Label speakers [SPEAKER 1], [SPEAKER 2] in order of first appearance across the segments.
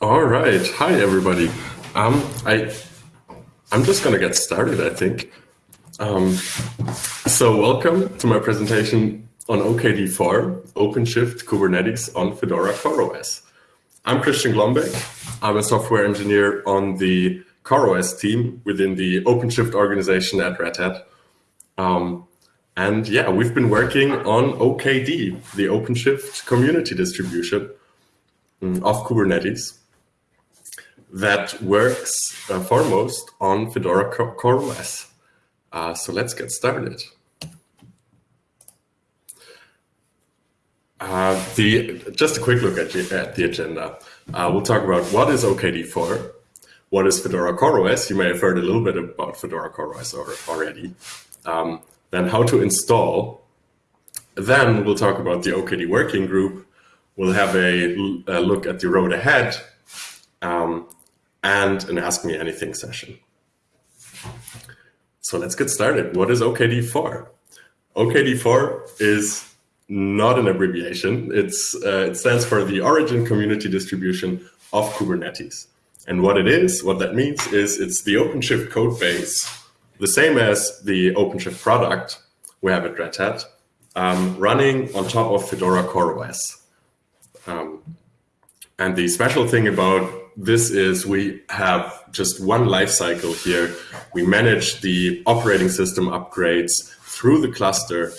[SPEAKER 1] All right. Hi, everybody. Um, I, I'm just going to get started, I think. Um, so welcome to my presentation on OKD4, OpenShift Kubernetes on Fedora CoreOS. I'm Christian Glombek. I'm a software engineer on the CoreOS team within the OpenShift organization at Red Hat. Um, and yeah, we've been working on OKD, the OpenShift community distribution mm, of Kubernetes that works uh, foremost on Fedora CoreOS. Uh, so let's get started. Uh, the just a quick look at, at the agenda. Uh, we'll talk about what is OKD4, what is Fedora CoreOS. You may have heard a little bit about Fedora CoreOS already. Um, then how to install. Then we'll talk about the OKD working group. We'll have a, a look at the road ahead. Um, and an Ask Me Anything session. So let's get started. What is OKD4? OKD4 is not an abbreviation. It's, uh, it stands for the Origin Community Distribution of Kubernetes. And what it is, what that means is it's the OpenShift code base, the same as the OpenShift product we have at Red Hat, um, running on top of Fedora CoreOS. Um, and the special thing about this is we have just one lifecycle here. We manage the operating system upgrades through the cluster.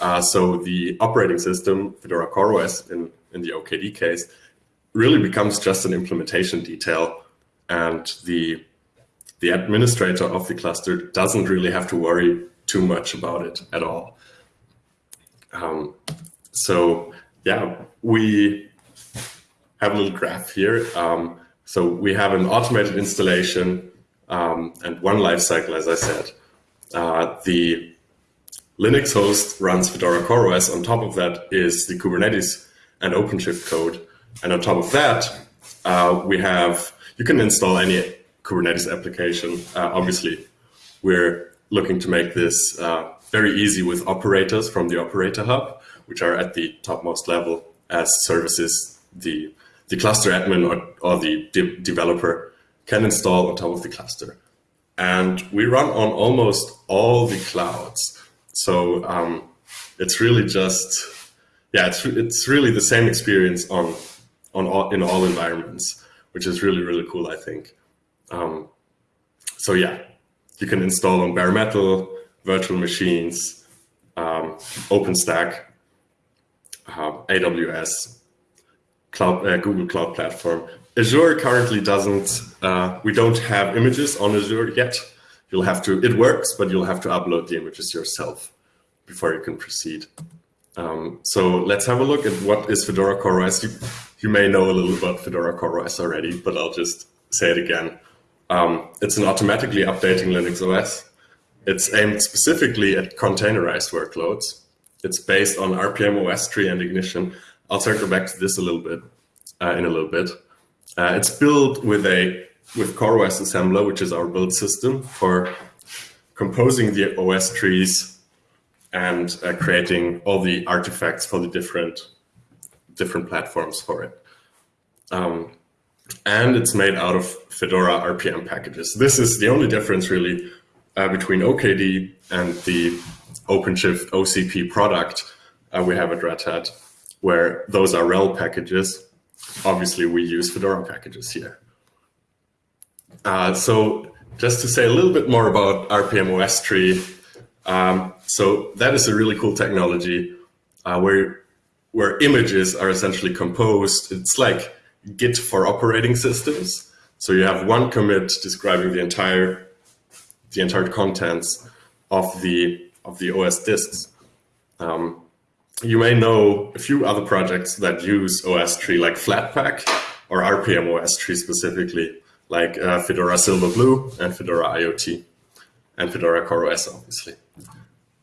[SPEAKER 1] Uh, so the operating system, Fedora CoreOS in, in the OKD case, really becomes just an implementation detail. And the, the administrator of the cluster doesn't really have to worry too much about it at all. Um, so yeah, we have a little graph here. Um, so we have an automated installation um, and one lifecycle, as I said. Uh, the Linux host runs Fedora CoreOS. On top of that is the Kubernetes and OpenShift code. And on top of that, uh, we have, you can install any Kubernetes application. Uh, obviously, we're looking to make this uh, very easy with operators from the operator hub, which are at the topmost level as services the the cluster admin or, or the de developer can install on top of the cluster. And we run on almost all the clouds. So um, it's really just, yeah, it's, it's really the same experience on, on all, in all environments, which is really, really cool, I think. Um, so yeah, you can install on bare metal, virtual machines, um, OpenStack, uh, AWS, cloud, uh, Google Cloud Platform. Azure currently doesn't, uh, we don't have images on Azure yet. You'll have to, it works, but you'll have to upload the images yourself before you can proceed. Um, so let's have a look at what is Fedora CoreOS. You, you may know a little about Fedora CoreOS already, but I'll just say it again. Um, it's an automatically updating Linux OS. It's aimed specifically at containerized workloads. It's based on RPM OS tree and Ignition, I'll circle back to this a little bit uh, in a little bit. Uh, it's built with a with CoreOS assembler, which is our build system for composing the OS trees and uh, creating all the artifacts for the different different platforms for it. Um, and it's made out of Fedora RPM packages. This is the only difference really uh, between OKD and the OpenShift OCP product uh, we have at Red Hat where those are RHEL packages. Obviously, we use Fedora packages here. Uh, so just to say a little bit more about RPM OS tree. Um, so that is a really cool technology uh, where, where images are essentially composed. It's like Git for operating systems. So you have one commit describing the entire the entire contents of the of the OS disks. Um, you may know a few other projects that use OS tree like Flatpak or RPM OS tree specifically, like uh, Fedora Silverblue and Fedora IoT and Fedora CoreOS, obviously.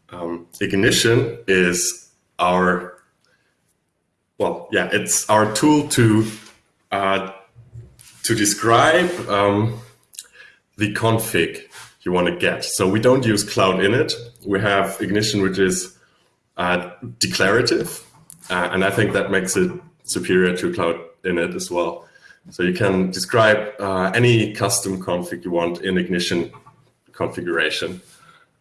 [SPEAKER 1] Um, Ignition is our, well, yeah, it's our tool to uh, to describe um, the config you want to get. So we don't use Cloud Init. We have Ignition, which is uh, declarative. Uh, and I think that makes it superior to Cloud Init as well. So you can describe uh, any custom config you want in Ignition configuration.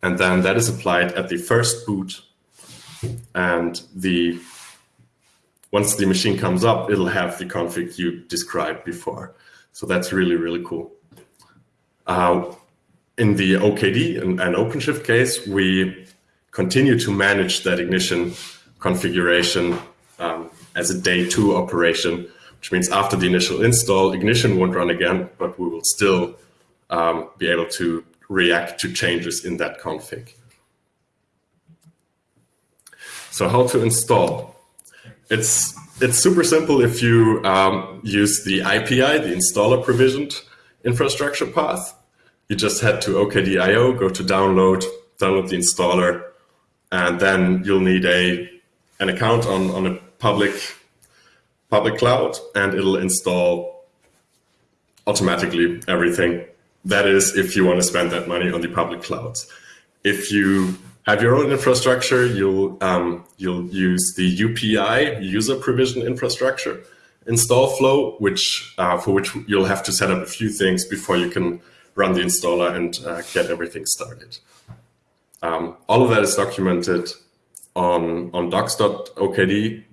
[SPEAKER 1] And then that is applied at the first boot. And the once the machine comes up, it'll have the config you described before. So that's really, really cool. Uh, in the OKD and, and OpenShift case, we continue to manage that ignition configuration um, as a day two operation, which means after the initial install, ignition won't run again, but we will still um, be able to react to changes in that config. So how to install? It's it's super simple if you um, use the IPI, the installer provisioned infrastructure path. You just head to OKDIO, go to download, download the installer, and then you'll need a an account on, on a public public cloud, and it'll install automatically everything. That is, if you want to spend that money on the public clouds. If you have your own infrastructure, you'll um, you'll use the UPI user provision infrastructure install flow, which uh, for which you'll have to set up a few things before you can run the installer and uh, get everything started. Um, all of that is documented on on docs.okd.io,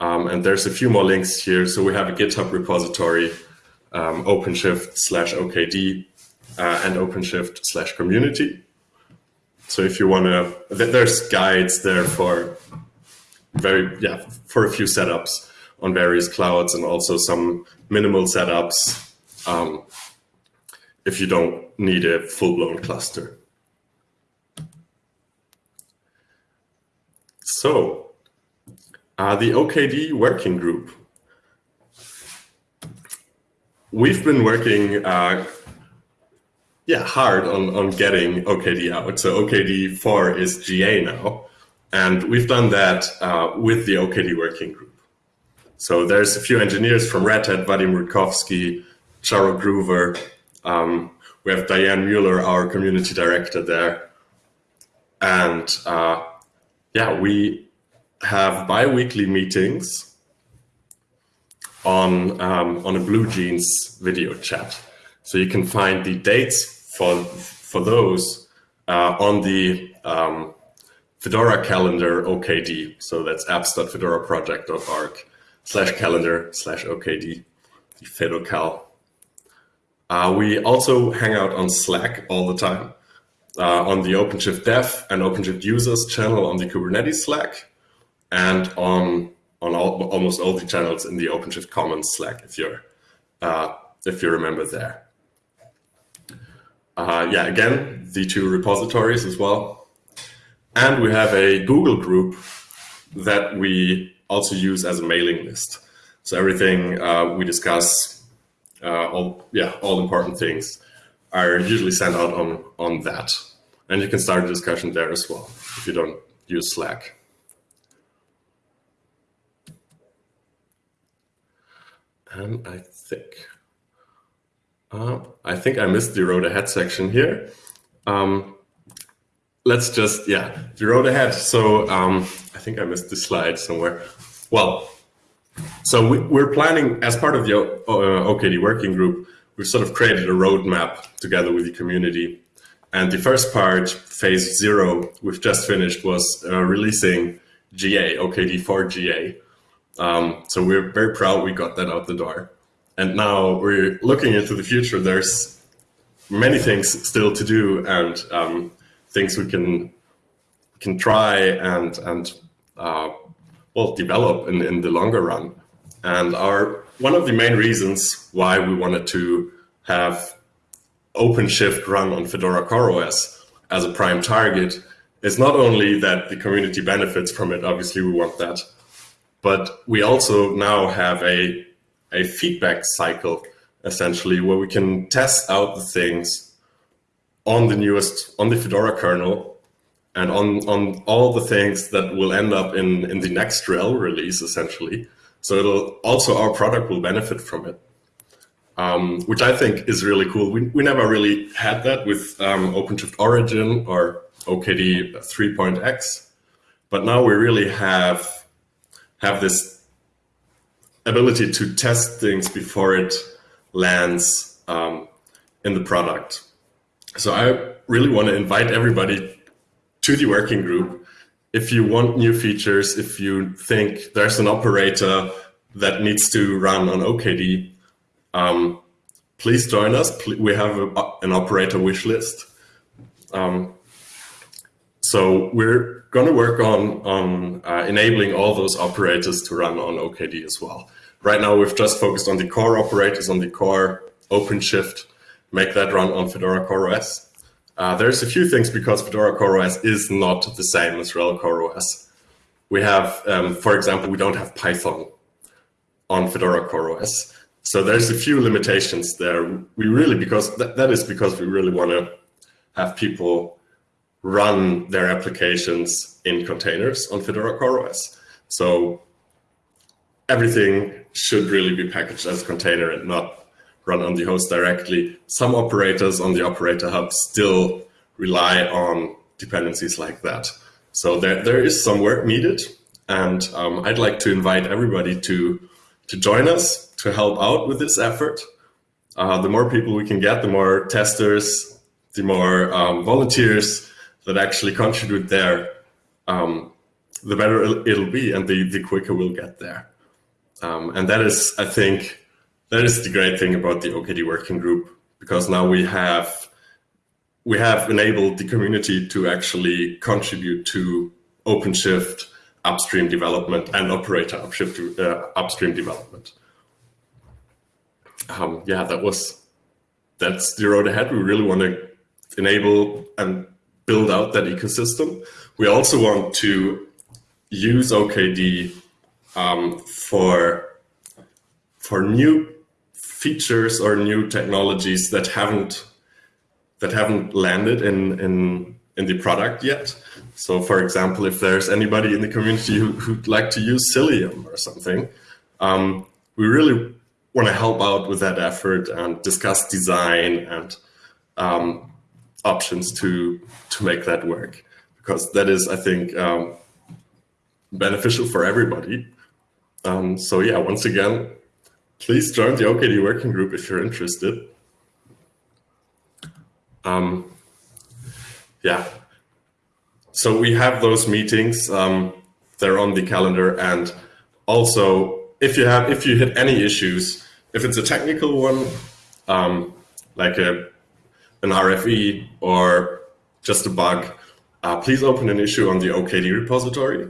[SPEAKER 1] um, and there's a few more links here. So we have a GitHub repository, um, OpenShift slash OKD, uh, and OpenShift slash community. So if you want to, there's guides there for very, yeah, for a few setups on various clouds and also some minimal setups um, if you don't need a full-blown cluster. So uh, the OKD working group. We've been working uh, yeah, hard on, on getting OKD out. So OKD 4 is GA now. And we've done that uh, with the OKD working group. So there's a few engineers from Red Hat, Vadim Rudkovsky, Charro Gruver. Um, we have Diane Mueller, our community director there. And uh, yeah, we have bi-weekly meetings on, um, on a BlueJeans video chat. So you can find the dates for for those uh, on the um, Fedora calendar OKD. So that's apps.fedoraproject.org slash calendar slash OKD, the FedoCal. Uh, we also hang out on Slack all the time uh, on the OpenShift Dev and OpenShift Users channel on the Kubernetes Slack and on on all, almost all the channels in the OpenShift Commons Slack if you're uh, if you remember there. Uh, yeah, again, the two repositories as well. And we have a Google group that we also use as a mailing list. So everything uh, we discuss, uh, all yeah, all important things are usually sent out on, on that. And you can start a discussion there as well if you don't use Slack. And I think uh, I think I missed the road ahead section here. Um, let's just, yeah, the road ahead. So um, I think I missed the slide somewhere. Well, so we, are planning as part of the uh, OKD working group, we've sort of created a roadmap together with the community. And the first part, phase zero, we've just finished was uh, releasing GA, OKD4 GA. Um, so we're very proud we got that out the door. And now we're looking into the future. There's many things still to do and um, things we can can try and and uh, well develop in, in the longer run. And our one of the main reasons why we wanted to have OpenShift run on Fedora CoreOS as a prime target is not only that the community benefits from it, obviously we want that, but we also now have a a feedback cycle, essentially, where we can test out the things on the newest, on the Fedora kernel, and on, on all the things that will end up in, in the next RHEL release, essentially. So it'll also, our product will benefit from it. Um, which I think is really cool. We, we never really had that with um, OpenShift Origin or OKD 3.x, but now we really have have this ability to test things before it lands um, in the product. So I really want to invite everybody to the working group. If you want new features, if you think there's an operator that needs to run on OKD, um, please join us. We have a, an operator wish list. Um, so we're going to work on, on uh, enabling all those operators to run on OKD as well. Right now, we've just focused on the core operators, on the core OpenShift, make that run on Fedora CoreOS. Uh, there's a few things because Fedora CoreOS is not the same as RHEL CoreOS. We have, um, for example, we don't have Python on Fedora CoreOS. So there's a few limitations there. We really, because that, that is because we really want to have people run their applications in containers on Fedora CoreOS. So everything should really be packaged as a container and not run on the host directly. Some operators on the operator hub still rely on dependencies like that. So there, there is some work needed. And um, I'd like to invite everybody to, to join us to help out with this effort. Uh, the more people we can get, the more testers, the more um, volunteers that actually contribute there, um, the better it'll be and the, the quicker we'll get there. Um, and that is, I think, that is the great thing about the OKD working group, because now we have we have enabled the community to actually contribute to OpenShift upstream development and operator upshift, uh, upstream development. Um, yeah, that was that's the road ahead. We really want to enable and build out that ecosystem. We also want to use OKD um, for for new features or new technologies that haven't that haven't landed in in in the product yet. So, for example, if there's anybody in the community who, who'd like to use Cilium or something, um, we really want to help out with that effort and discuss design and um, options to to make that work because that is I think um, beneficial for everybody. Um, so yeah, once again, please join the OKD working group if you're interested. Um, yeah, so we have those meetings. Um, they're on the calendar, and also if you have if you hit any issues, if it's a technical one, um, like a an RFE or just a bug, uh, please open an issue on the OKD repository.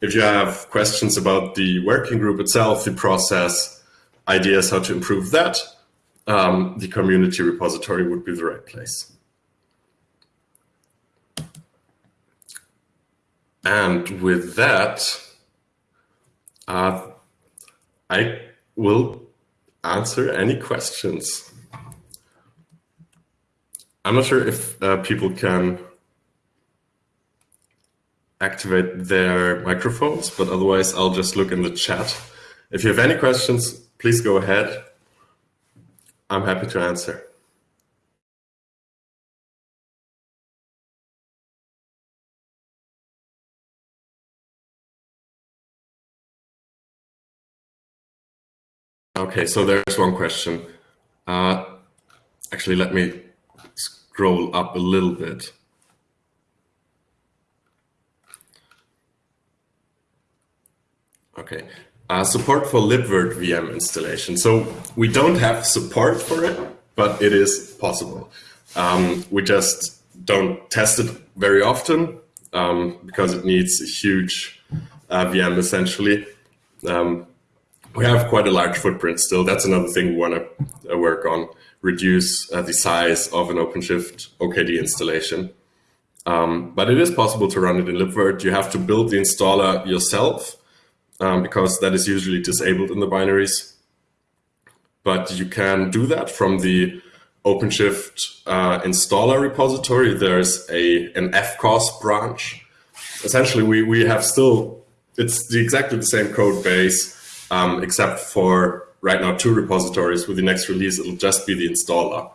[SPEAKER 1] If you have questions about the working group itself, the process, ideas how to improve that, um, the community repository would be the right place. And with that, uh, I will answer any questions. I'm not sure if uh, people can activate their microphones, but otherwise I'll just look in the chat. If you have any questions, please go ahead. I'm happy to answer. Okay, so there's one question. Uh, actually, let me scroll up a little bit. Okay, uh, support for libvirt VM installation. So we don't have support for it, but it is possible. Um, we just don't test it very often um, because it needs a huge uh, VM essentially. Um, we have quite a large footprint still. That's another thing we want to uh, work on reduce uh, the size of an OpenShift OKD installation. Um, but it is possible to run it in libvirt. You have to build the installer yourself um, because that is usually disabled in the binaries. But you can do that from the OpenShift uh, installer repository. There's a an FCOS branch. Essentially, we, we have still, it's the, exactly the same code base, um, except for right now two repositories. With the next release, it'll just be the installer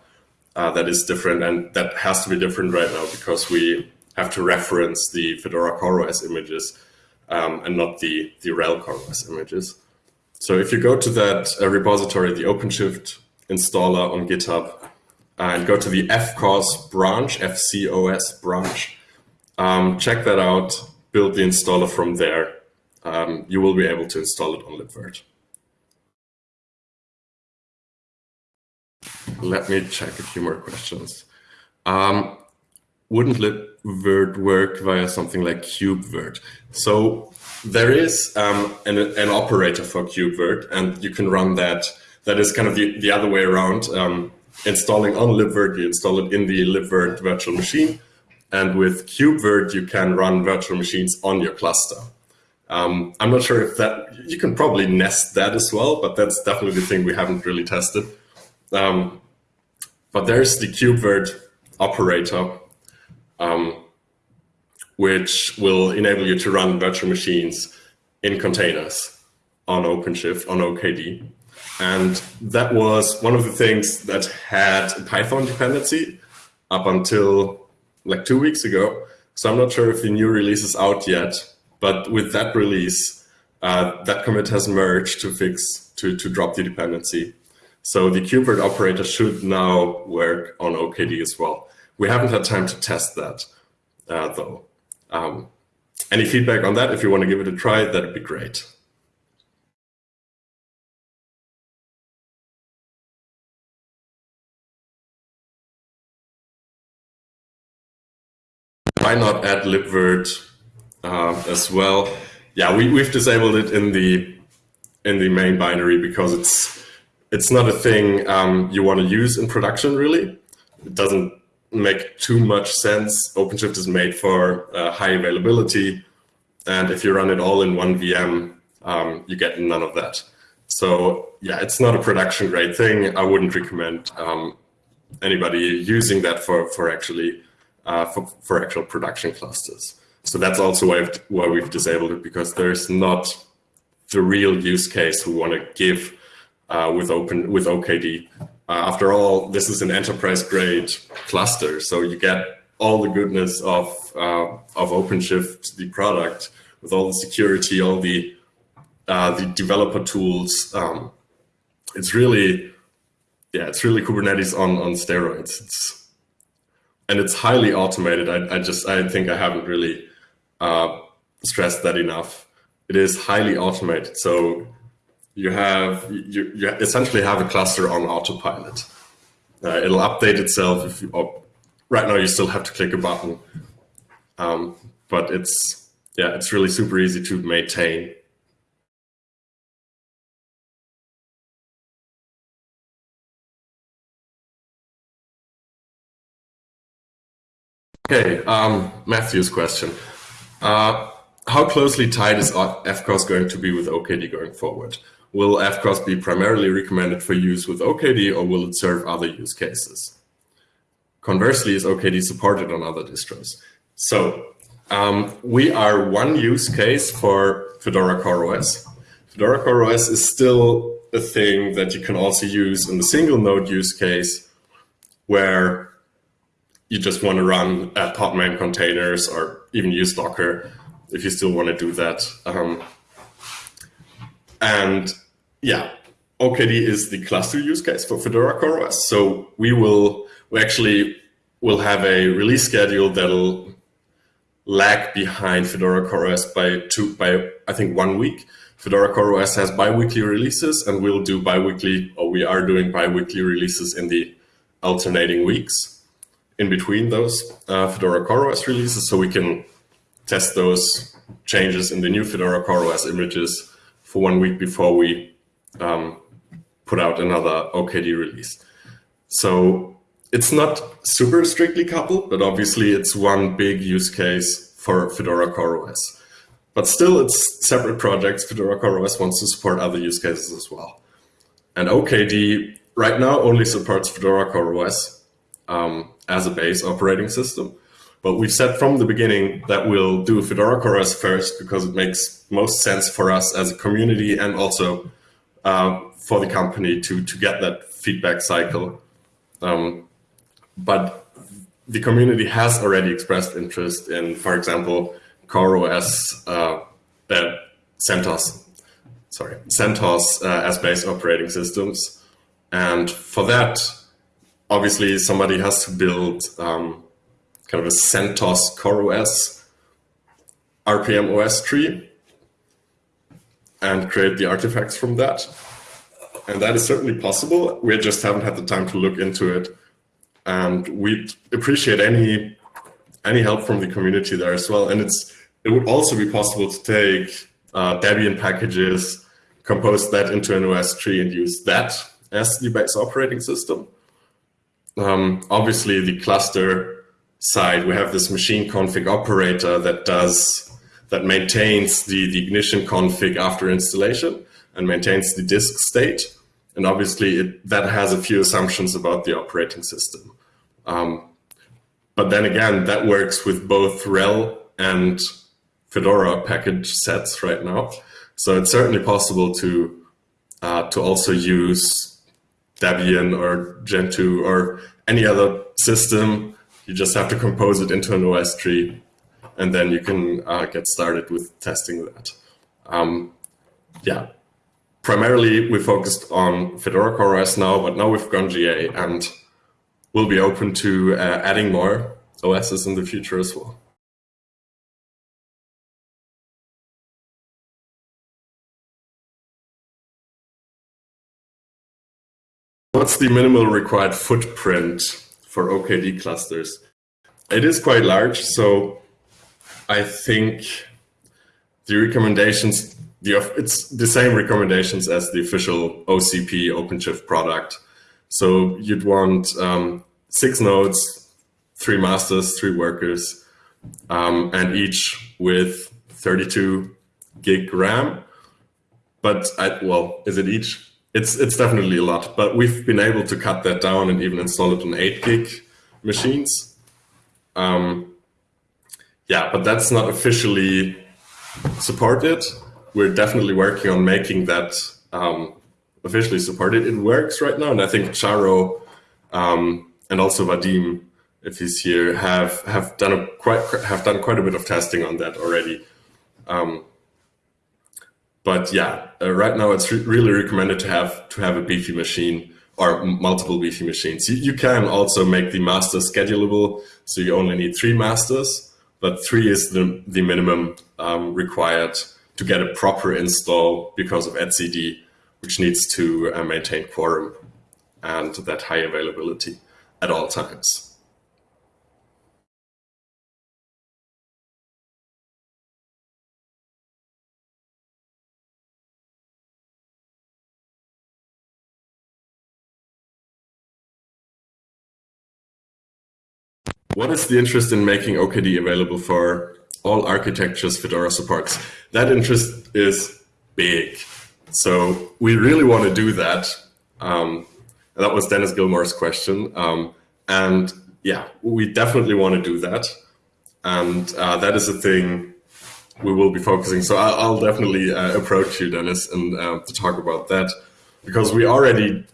[SPEAKER 1] uh, that is different. And that has to be different right now because we have to reference the Fedora CoreOS images um, and not the, the RHEL CoreOS images. So if you go to that uh, repository, the OpenShift installer on GitHub, and go to the FCOS branch, FCOS branch, um, check that out, build the installer from there. Um, you will be able to install it on libvirt. Let me check a few more questions. Um, wouldn't libvirt work via something like KubeVirt? So there is um, an, an, operator for KubeVirt, and you can run that. That is kind of the, the other way around. Um, installing on libvirt, you install it in the libvirt virtual machine. And with KubeVirt, you can run virtual machines on your cluster. Um, I'm not sure if that, you can probably nest that as well, but that's definitely the thing we haven't really tested. Um, but there's the KubeVirt operator, um, which will enable you to run virtual machines in containers on OpenShift, on OKD. And that was one of the things that had a Python dependency up until like two weeks ago. So I'm not sure if the new release is out yet, but with that release, uh, that commit has merged to fix, to, to drop the dependency. So the KubeVirt operator should now work on OKD as well. We haven't had time to test that uh, though. Um, any feedback on that, if you want to give it a try, that'd be great. why not add libvirt uh, as well? Yeah, we, we've disabled it in the in the main binary because it's it's not a thing um, you want to use in production really. It doesn't make too much sense. OpenShift is made for uh, high availability. And if you run it all in one VM, um, you get none of that. So yeah, it's not a production grade thing. I wouldn't recommend um, anybody using that for, for actually uh, for, for actual production clusters. So that's also why, why we've disabled it because there's not the real use case we want to give uh, with open with OKD. Uh, after all, this is an enterprise grade cluster, so you get all the goodness of uh, of OpenShift, the product, with all the security, all the uh, the developer tools. Um, it's really, yeah, it's really Kubernetes on on steroids. It's and it's highly automated. I, I just I think I haven't really uh, stressed that enough. It is highly automated. So you have you, you essentially have a cluster on autopilot. Uh, it'll update itself. If you, right now you still have to click a button, um, but it's yeah, it's really super easy to maintain. Okay, um, Matthew's question. Uh, how closely tied is FCOS going to be with OKD going forward? Will FCOS be primarily recommended for use with OKD or will it serve other use cases? Conversely, is OKD supported on other distros? So um, we are one use case for Fedora CoreOS. Fedora CoreOS is still a thing that you can also use in the single node use case where you just want to run at Podman containers or even use Docker if you still want to do that. Um, and yeah, OKD is the cluster use case for Fedora CoreOS. So we will, we actually will have a release schedule that'll lag behind Fedora CoreOS by two, by I think one week. Fedora CoreOS has biweekly releases and we'll do biweekly, or we are doing biweekly releases in the alternating weeks in between those uh, Fedora CoreOS releases so we can test those changes in the new Fedora CoreOS images for one week before we um, put out another OKD release. So it's not super strictly coupled, but obviously it's one big use case for Fedora CoreOS. But still, it's separate projects. Fedora CoreOS wants to support other use cases as well. And OKD right now only supports Fedora CoreOS. Um, as a base operating system. But we've said from the beginning that we'll do Fedora CoreOS first because it makes most sense for us as a community and also uh, for the company to, to get that feedback cycle. Um, but the community has already expressed interest in, for example, CoreOS uh, that CentOS. sorry, CentOS uh, as base operating systems. And for that, obviously somebody has to build um, kind of a CentOS CoreOS RPM OS tree and create the artifacts from that. And that is certainly possible. We just haven't had the time to look into it. And we'd appreciate any any help from the community there as well. And it's it would also be possible to take uh, Debian packages, compose that into an OS tree and use that as the base operating system. Um, obviously, the cluster side, we have this machine config operator that does that maintains the, the ignition config after installation and maintains the disk state. And obviously, it, that has a few assumptions about the operating system. Um, but then again, that works with both RHEL and Fedora package sets right now. So it's certainly possible to uh, to also use Debian or Gentoo or any other system. You just have to compose it into an OS tree, and then you can uh, get started with testing that. Um, yeah, primarily we focused on Fedora CoreOS now, but now we've gone GA and we'll be open to uh, adding more OSs in the future as well. What's the minimal required footprint for OKD clusters? It is quite large, so I think the recommendations, the, it's the same recommendations as the official OCP OpenShift product. So you'd want um, six nodes, three masters, three workers, um, and each with 32 gig RAM. But I, well, is it each? It's it's definitely a lot, but we've been able to cut that down and even install it on eight gig machines. Um, yeah, but that's not officially supported. We're definitely working on making that um, officially supported. It works right now, and I think Charro um, and also Vadim, if he's here, have have done a quite have done quite a bit of testing on that already. Um, but yeah, uh, right now it's re really recommended to have to have a beefy machine or multiple beefy machines. You, you can also make the master schedulable, so you only need three masters, but three is the, the minimum um, required to get a proper install because of etcd, which needs to uh, maintain quorum and that high availability at all times. What is the interest in making OKD available for all architectures Fedora supports? That interest is big. So we really want to do that. Um, that was Dennis Gilmore's question. Um, and yeah, we definitely want to do that. And uh, that is a thing we will be focusing. So I'll, I'll definitely uh, approach you, Dennis, and uh, to talk about that because we already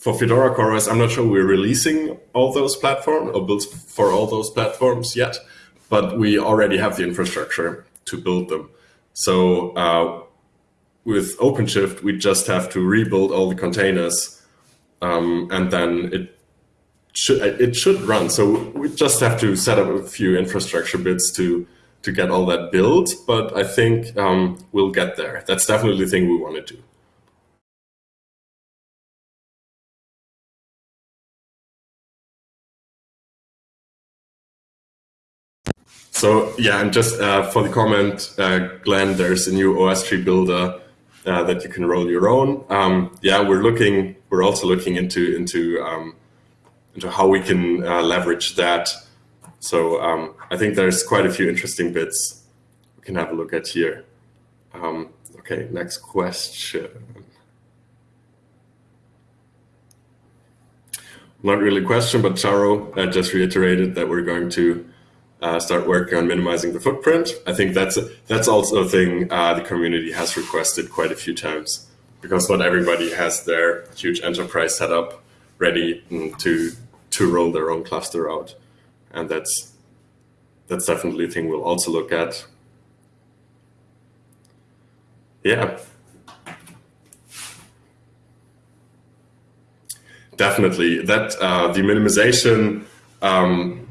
[SPEAKER 1] for Fedora CoreOS, I'm not sure we're releasing all those platforms or built for all those platforms yet, but we already have the infrastructure to build them. So uh, with OpenShift, we just have to rebuild all the containers, um, and then it should it should run. So we just have to set up a few infrastructure bits to to get all that built. But I think um, we'll get there. That's definitely the thing we want to do. So yeah, and just uh, for the comment, uh, Glenn, there's a new OS tree builder uh, that you can roll your own. Um, yeah, we're looking. We're also looking into into um, into how we can uh, leverage that. So um, I think there's quite a few interesting bits we can have a look at here. Um, okay, next question. Not really a question, but Charro uh, just reiterated that we're going to uh, start working on minimizing the footprint. I think that's that's also a thing uh, the community has requested quite a few times because not everybody has their huge enterprise setup ready to to roll their own cluster out, and that's that's definitely a thing we'll also look at. Yeah. Definitely, that uh, the minimization um,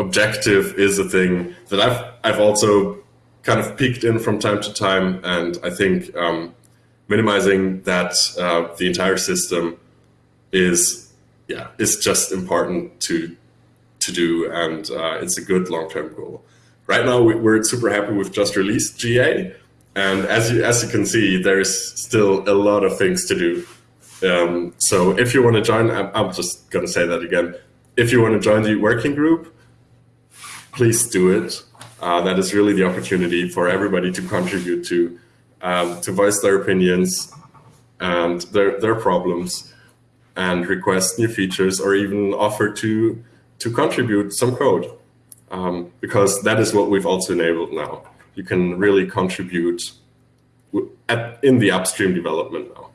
[SPEAKER 1] objective is a thing that I've I've also kind of peeked in from time to time, and I think um, minimizing that uh, the entire system is yeah is just important to to do, and uh, it's a good long term goal. Right now, we're super happy with just released GA, and as you as you can see, there's still a lot of things to do. Um, so if you want to join, I'm, I'm just going to say that again. If you want to join the working group, please do it. Uh, that is really the opportunity for everybody to contribute to, um, to voice their opinions and their, their problems and request new features or even offer to, to contribute some code. Um, because that is what we've also enabled now. You can really contribute at, in the upstream development now.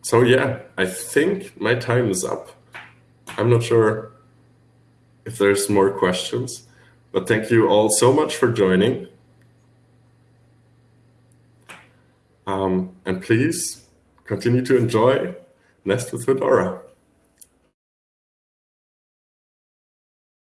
[SPEAKER 1] So yeah, I think my time is up. I'm not sure if there's more questions, but thank you all so much for joining. Um, and please continue to enjoy Nest with Fedora.